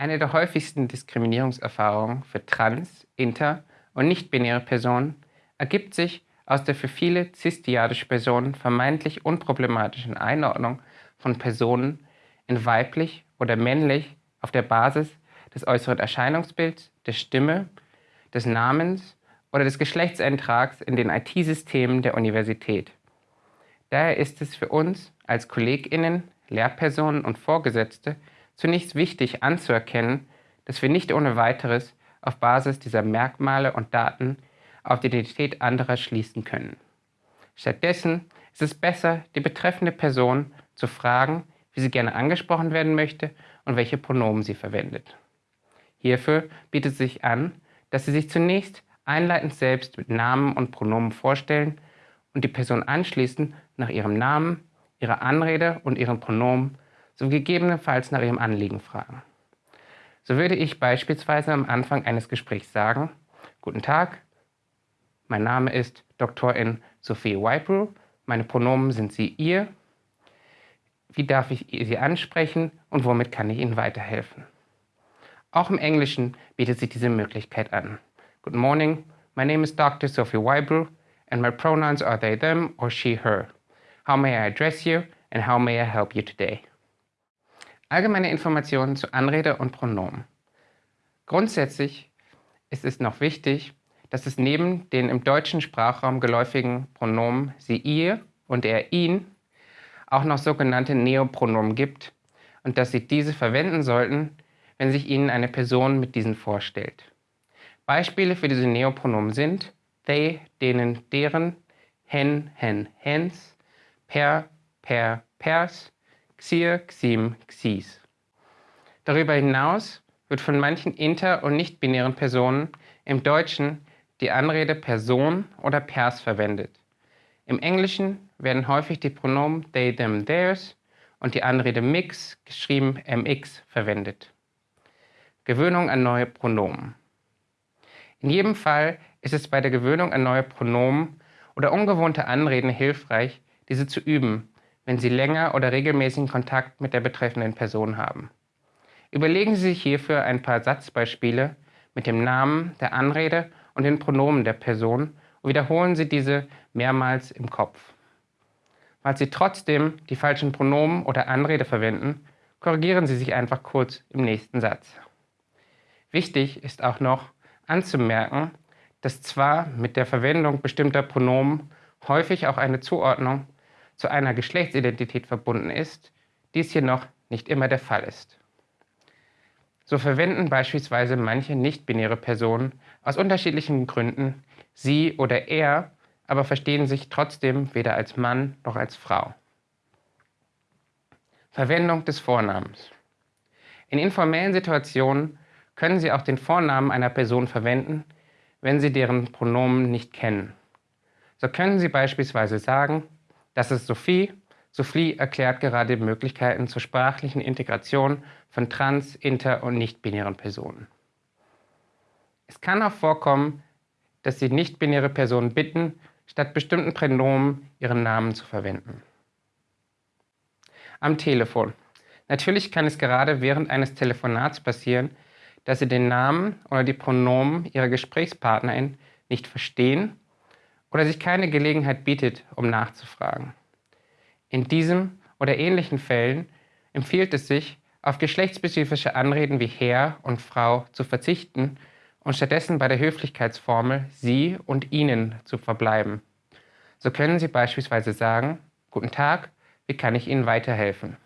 Eine der häufigsten Diskriminierungserfahrungen für trans-, inter- und nicht-binäre Personen ergibt sich aus der für viele cisdiadische Personen vermeintlich unproblematischen Einordnung von Personen in weiblich oder männlich auf der Basis des äußeren Erscheinungsbilds, der Stimme, des Namens oder des Geschlechtseintrags in den IT-Systemen der Universität. Daher ist es für uns als KollegInnen, Lehrpersonen und Vorgesetzte zunächst wichtig anzuerkennen, dass wir nicht ohne weiteres auf Basis dieser Merkmale und Daten auf die Identität anderer schließen können. Stattdessen ist es besser, die betreffende Person zu fragen, wie sie gerne angesprochen werden möchte und welche Pronomen sie verwendet. Hierfür bietet sich an, dass Sie sich zunächst einleitend selbst mit Namen und Pronomen vorstellen und die Person anschließend nach ihrem Namen, ihrer Anrede und ihren Pronomen sowie gegebenenfalls nach ihrem Anliegen fragen. So würde ich beispielsweise am Anfang eines Gesprächs sagen, Guten Tag, mein Name ist Doktorin Sophie Weibrew, meine Pronomen sind Sie, Ihr. Wie darf ich Sie ansprechen und womit kann ich Ihnen weiterhelfen? Auch im Englischen bietet sich diese Möglichkeit an. Good morning, my name is Dr. Sophie Weibrew and my pronouns are they, them or she, her. How may I address you and how may I help you today? Allgemeine Informationen zu Anrede und Pronomen. Grundsätzlich ist es noch wichtig, dass es neben den im deutschen Sprachraum geläufigen Pronomen sie, ihr und er, ihn auch noch sogenannte Neopronomen gibt und dass Sie diese verwenden sollten, wenn sich Ihnen eine Person mit diesen vorstellt. Beispiele für diese Neopronomen sind they, denen, deren, hen, hen, hens, per, per, pers, xir, xim, xis. Darüber hinaus wird von manchen inter- und nicht-binären Personen im Deutschen die Anrede Person oder Pers verwendet. Im Englischen werden häufig die Pronomen they, them, theirs und die Anrede mix, geschrieben mx, verwendet. Gewöhnung an neue Pronomen. In jedem Fall ist es bei der Gewöhnung an neue Pronomen oder ungewohnte Anreden hilfreich, diese zu üben, wenn Sie länger oder regelmäßigen Kontakt mit der betreffenden Person haben. Überlegen Sie sich hierfür ein paar Satzbeispiele mit dem Namen, der Anrede und den Pronomen der Person und wiederholen Sie diese mehrmals im Kopf. Falls Sie trotzdem die falschen Pronomen oder Anrede verwenden, korrigieren Sie sich einfach kurz im nächsten Satz. Wichtig ist auch noch anzumerken, dass zwar mit der Verwendung bestimmter Pronomen häufig auch eine Zuordnung zu einer Geschlechtsidentität verbunden ist, dies hier noch nicht immer der Fall ist. So verwenden beispielsweise manche nicht-binäre Personen aus unterschiedlichen Gründen sie oder er, aber verstehen sich trotzdem weder als Mann noch als Frau. Verwendung des Vornamens. In informellen Situationen können Sie auch den Vornamen einer Person verwenden, wenn Sie deren Pronomen nicht kennen. So können Sie beispielsweise sagen, das ist Sophie. Sophie erklärt gerade Möglichkeiten zur sprachlichen Integration von trans-, inter- und nicht-binären Personen. Es kann auch vorkommen, dass Sie nicht-binäre Personen bitten, statt bestimmten Pronomen ihren Namen zu verwenden. Am Telefon. Natürlich kann es gerade während eines Telefonats passieren, dass sie den Namen oder die Pronomen ihrer Gesprächspartnerin nicht verstehen oder sich keine Gelegenheit bietet, um nachzufragen. In diesem oder ähnlichen Fällen empfiehlt es sich, auf geschlechtsspezifische Anreden wie Herr und Frau zu verzichten und stattdessen bei der Höflichkeitsformel Sie und Ihnen zu verbleiben. So können Sie beispielsweise sagen, Guten Tag, wie kann ich Ihnen weiterhelfen?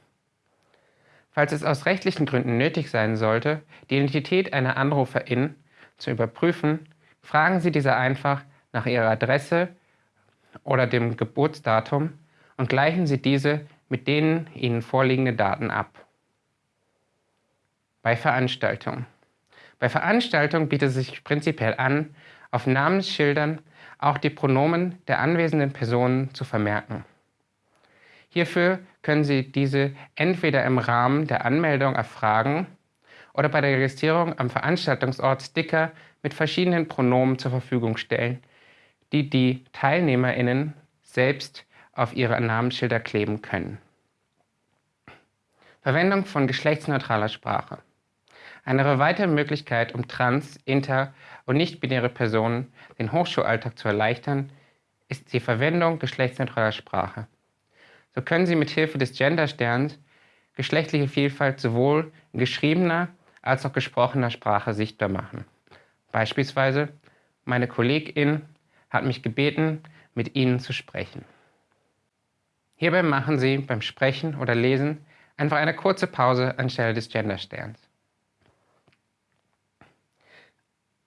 Falls es aus rechtlichen Gründen nötig sein sollte, die Identität einer Anruferin zu überprüfen, fragen Sie diese einfach nach ihrer Adresse oder dem Geburtsdatum und gleichen Sie diese mit den Ihnen vorliegenden Daten ab. Bei Veranstaltungen. Bei Veranstaltungen bietet es sich prinzipiell an, auf Namensschildern auch die Pronomen der anwesenden Personen zu vermerken. Hierfür können Sie diese entweder im Rahmen der Anmeldung erfragen oder bei der Registrierung am Veranstaltungsort Sticker mit verschiedenen Pronomen zur Verfügung stellen, die die TeilnehmerInnen selbst auf ihre Namensschilder kleben können. Verwendung von geschlechtsneutraler Sprache. Eine weitere Möglichkeit, um trans-, inter- und nicht-binäre Personen den Hochschulalltag zu erleichtern, ist die Verwendung geschlechtsneutraler Sprache. So können Sie mit Hilfe des Gendersterns geschlechtliche Vielfalt sowohl in geschriebener als auch gesprochener Sprache sichtbar machen. Beispielsweise, meine Kollegin hat mich gebeten, mit Ihnen zu sprechen. Hierbei machen Sie beim Sprechen oder Lesen einfach eine kurze Pause anstelle des Gendersterns.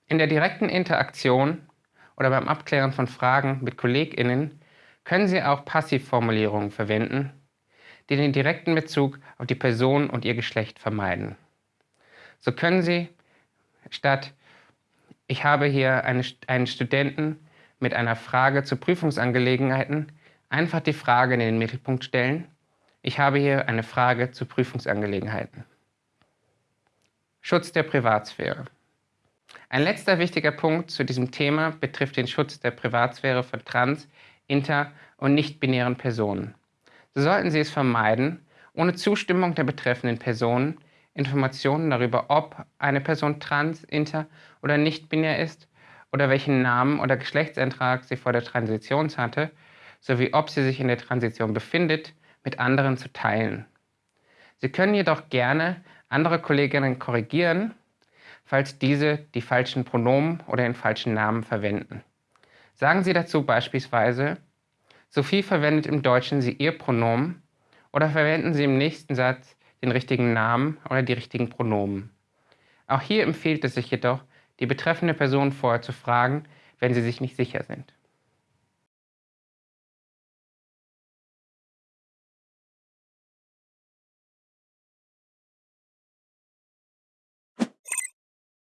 In der direkten Interaktion oder beim Abklären von Fragen mit KollegInnen können Sie auch Passivformulierungen verwenden, die den direkten Bezug auf die Person und ihr Geschlecht vermeiden. So können Sie statt ich habe hier eine, einen Studenten mit einer Frage zu Prüfungsangelegenheiten einfach die Frage in den Mittelpunkt stellen. Ich habe hier eine Frage zu Prüfungsangelegenheiten. Schutz der Privatsphäre. Ein letzter wichtiger Punkt zu diesem Thema betrifft den Schutz der Privatsphäre von trans-, inter- und nicht-binären Personen. So sollten Sie es vermeiden, ohne Zustimmung der betreffenden Personen Informationen darüber, ob eine Person trans, inter oder nicht-binär ist oder welchen Namen oder Geschlechtseintrag sie vor der Transition hatte, sowie ob sie sich in der Transition befindet, mit anderen zu teilen. Sie können jedoch gerne andere Kolleginnen korrigieren, falls diese die falschen Pronomen oder den falschen Namen verwenden. Sagen Sie dazu beispielsweise, Sophie verwendet im Deutschen sie ihr Pronomen oder verwenden Sie im nächsten Satz den richtigen Namen oder die richtigen Pronomen. Auch hier empfiehlt es sich jedoch, die betreffende Person vorher zu fragen, wenn sie sich nicht sicher sind.